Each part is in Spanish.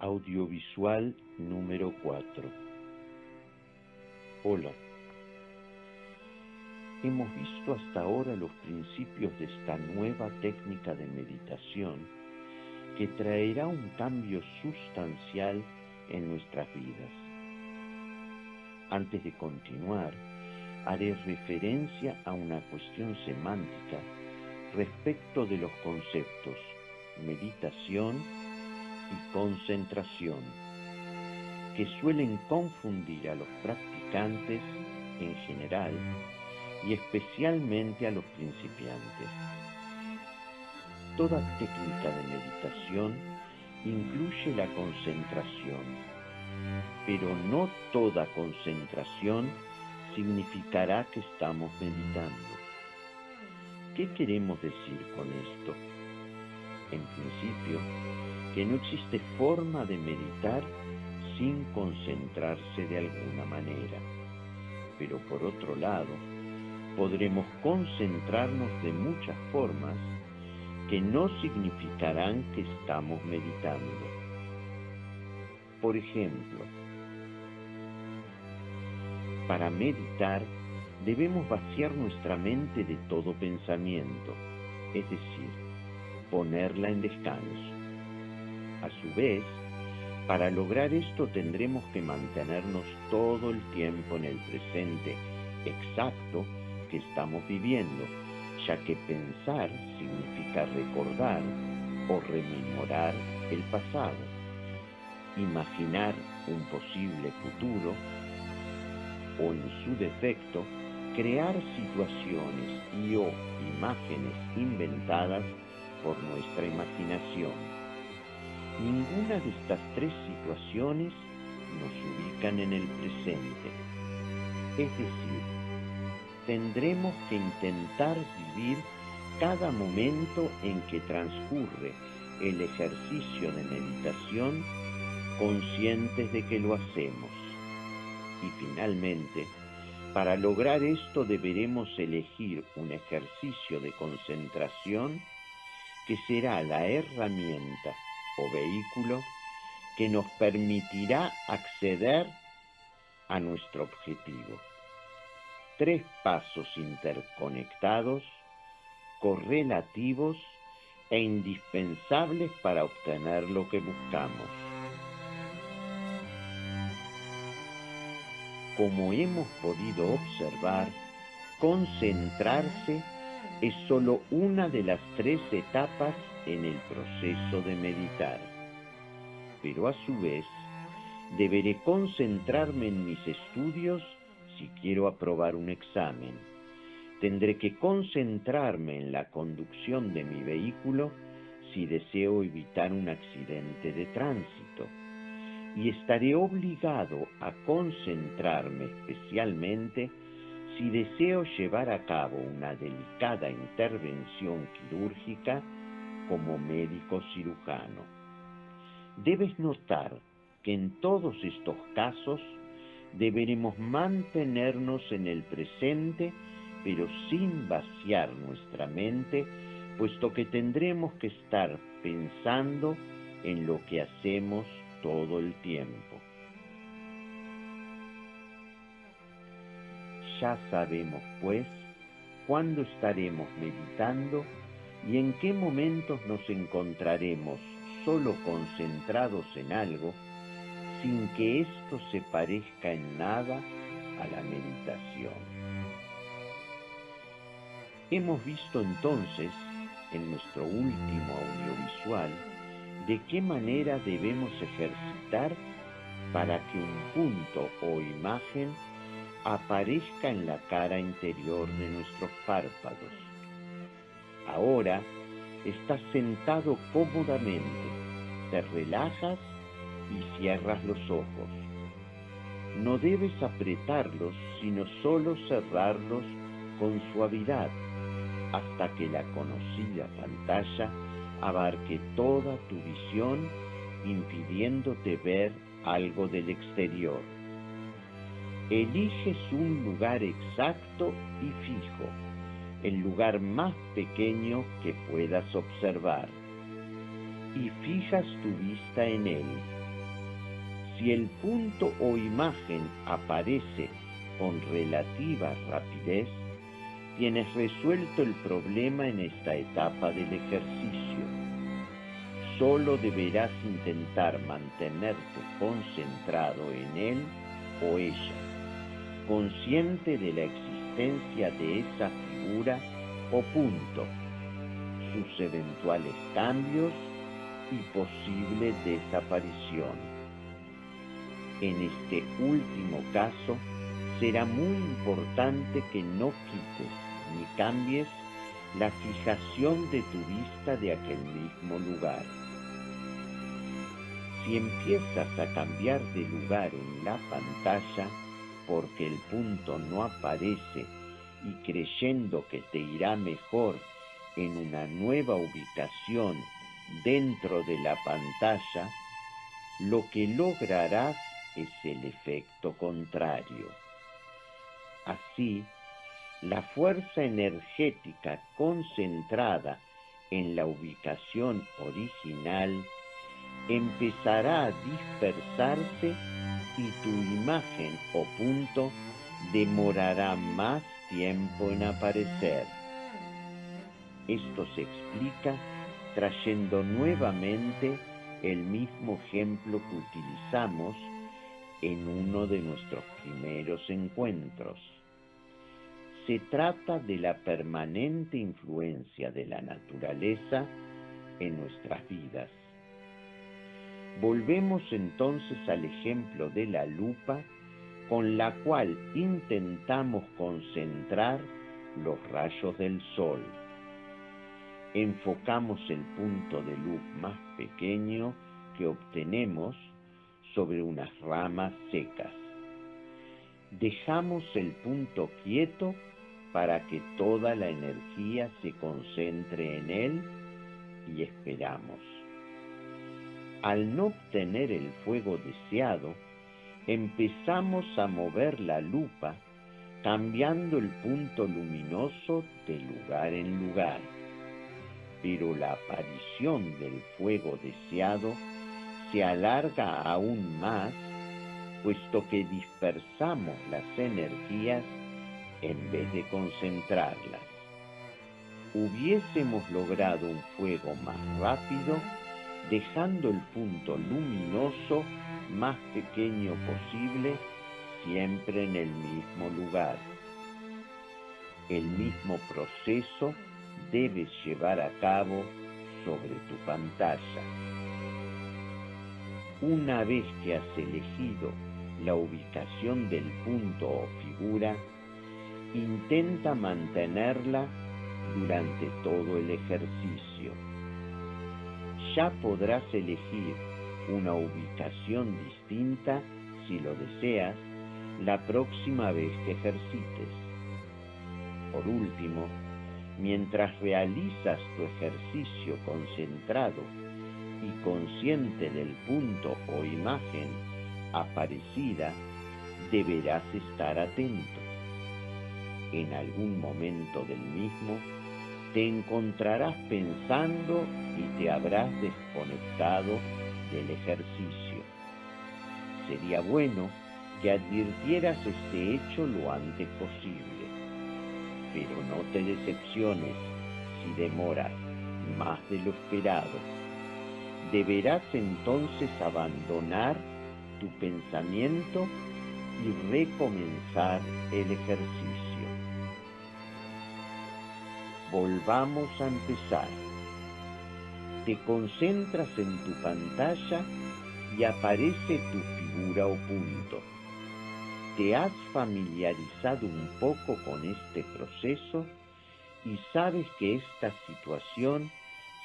Audiovisual número 4 Hola. Hemos visto hasta ahora los principios de esta nueva técnica de meditación que traerá un cambio sustancial en nuestras vidas. Antes de continuar, haré referencia a una cuestión semántica respecto de los conceptos meditación concentración, que suelen confundir a los practicantes en general y especialmente a los principiantes. Toda técnica de meditación incluye la concentración, pero no toda concentración significará que estamos meditando. ¿Qué queremos decir con esto? En principio, que no existe forma de meditar sin concentrarse de alguna manera. Pero por otro lado, podremos concentrarnos de muchas formas que no significarán que estamos meditando. Por ejemplo, para meditar debemos vaciar nuestra mente de todo pensamiento, es decir, ponerla en descanso. A su vez, para lograr esto tendremos que mantenernos todo el tiempo en el presente exacto que estamos viviendo, ya que pensar significa recordar o rememorar el pasado, imaginar un posible futuro o en su defecto crear situaciones y o imágenes inventadas por nuestra imaginación. Ninguna de estas tres situaciones nos ubican en el presente. Es decir, tendremos que intentar vivir cada momento en que transcurre el ejercicio de meditación conscientes de que lo hacemos. Y finalmente, para lograr esto deberemos elegir un ejercicio de concentración que será la herramienta vehículo que nos permitirá acceder a nuestro objetivo. Tres pasos interconectados, correlativos e indispensables para obtener lo que buscamos. Como hemos podido observar, concentrarse es sólo una de las tres etapas en el proceso de meditar. Pero a su vez, deberé concentrarme en mis estudios si quiero aprobar un examen. Tendré que concentrarme en la conducción de mi vehículo si deseo evitar un accidente de tránsito. Y estaré obligado a concentrarme especialmente si deseo llevar a cabo una delicada intervención quirúrgica como médico cirujano. Debes notar que en todos estos casos deberemos mantenernos en el presente, pero sin vaciar nuestra mente, puesto que tendremos que estar pensando en lo que hacemos todo el tiempo. Ya sabemos, pues, cuándo estaremos meditando y en qué momentos nos encontraremos solo concentrados en algo sin que esto se parezca en nada a la meditación. Hemos visto entonces en nuestro último audiovisual de qué manera debemos ejercitar para que un punto o imagen aparezca en la cara interior de nuestros párpados Ahora estás sentado cómodamente, te relajas y cierras los ojos. No debes apretarlos, sino solo cerrarlos con suavidad hasta que la conocida pantalla abarque toda tu visión, impidiéndote ver algo del exterior. Eliges un lugar exacto y fijo el lugar más pequeño que puedas observar y fijas tu vista en él, Si el punto o imagen aparece con relativa rapidez, tienes resuelto el problema en esta etapa del ejercicio. Solo deberás intentar mantenerte concentrado en él o ella, consciente de la existencia de esa figura o punto, sus eventuales cambios y posible desaparición. En este último caso, será muy importante que no quites ni cambies la fijación de tu vista de aquel mismo lugar. Si empiezas a cambiar de lugar en la pantalla porque el punto no aparece y creyendo que te irá mejor en una nueva ubicación dentro de la pantalla, lo que lograrás es el efecto contrario. Así, la fuerza energética concentrada en la ubicación original empezará a dispersarse y tu imagen o punto demorará más tiempo en aparecer. Esto se explica trayendo nuevamente el mismo ejemplo que utilizamos en uno de nuestros primeros encuentros. Se trata de la permanente influencia de la naturaleza en nuestras vidas. Volvemos entonces al ejemplo de la lupa con la cual intentamos concentrar los rayos del sol enfocamos el punto de luz más pequeño que obtenemos sobre unas ramas secas. Dejamos el punto quieto para que toda la energía se concentre en él y esperamos. Al no obtener el fuego deseado, empezamos a mover la lupa cambiando el punto luminoso de lugar en lugar pero la aparición del fuego deseado se alarga aún más, puesto que dispersamos las energías en vez de concentrarlas. Hubiésemos logrado un fuego más rápido, dejando el punto luminoso más pequeño posible, siempre en el mismo lugar. El mismo proceso debes llevar a cabo sobre tu pantalla. Una vez que has elegido la ubicación del punto o figura, intenta mantenerla durante todo el ejercicio. Ya podrás elegir una ubicación distinta, si lo deseas, la próxima vez que ejercites. Por último, mientras realizas tu ejercicio concentrado y consciente del punto o imagen aparecida, deberás estar atento. En algún momento del mismo, te encontrarás pensando y te habrás desconectado del ejercicio. Sería bueno que advirtieras este hecho lo antes posible pero no te decepciones si demoras más de lo esperado. Deberás entonces abandonar tu pensamiento y recomenzar el ejercicio. Volvamos a empezar. Te concentras en tu pantalla y aparece tu figura o punto te has familiarizado un poco con este proceso y sabes que esta situación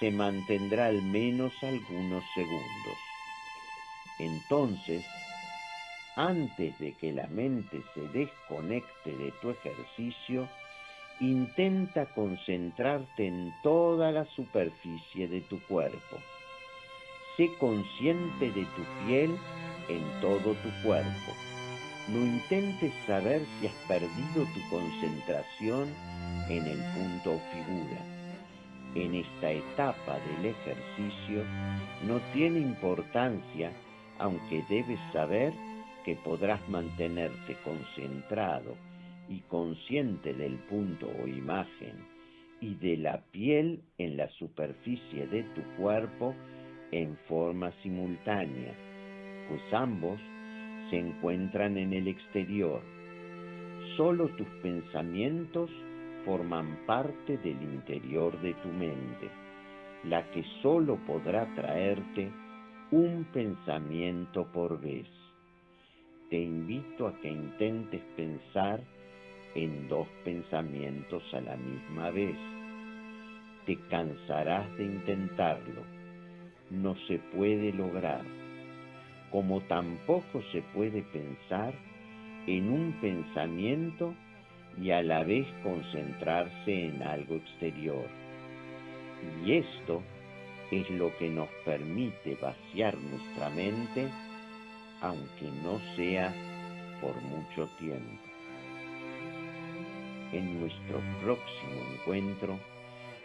se mantendrá al menos algunos segundos. Entonces, antes de que la mente se desconecte de tu ejercicio, intenta concentrarte en toda la superficie de tu cuerpo. Sé consciente de tu piel en todo tu cuerpo no intentes saber si has perdido tu concentración en el punto o figura. En esta etapa del ejercicio no tiene importancia aunque debes saber que podrás mantenerte concentrado y consciente del punto o imagen y de la piel en la superficie de tu cuerpo en forma simultánea, pues ambos se encuentran en el exterior. Solo tus pensamientos forman parte del interior de tu mente, la que solo podrá traerte un pensamiento por vez. Te invito a que intentes pensar en dos pensamientos a la misma vez. Te cansarás de intentarlo. No se puede lograr, como tampoco se puede pensar en un pensamiento y a la vez concentrarse en algo exterior. Y esto es lo que nos permite vaciar nuestra mente, aunque no sea por mucho tiempo. En nuestro próximo encuentro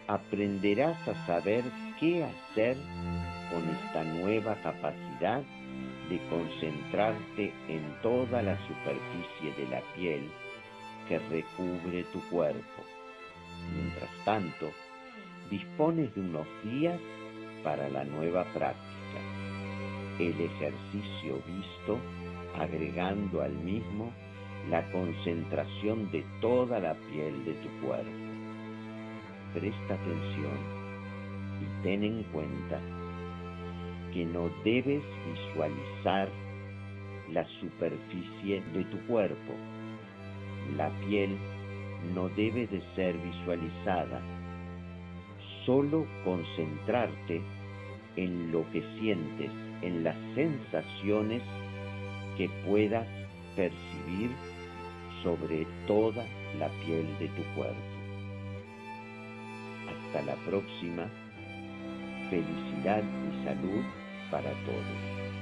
aprenderás a saber qué hacer con esta nueva capacidad de concentrarte en toda la superficie de la piel que recubre tu cuerpo. Mientras tanto, dispones de unos días para la nueva práctica. El ejercicio visto agregando al mismo la concentración de toda la piel de tu cuerpo. Presta atención y ten en cuenta que no debes visualizar la superficie de tu cuerpo. La piel no debe de ser visualizada solo concentrarte en lo que sientes, en las sensaciones que puedas percibir sobre toda la piel de tu cuerpo. Hasta la próxima. Felicidad y salud para todos.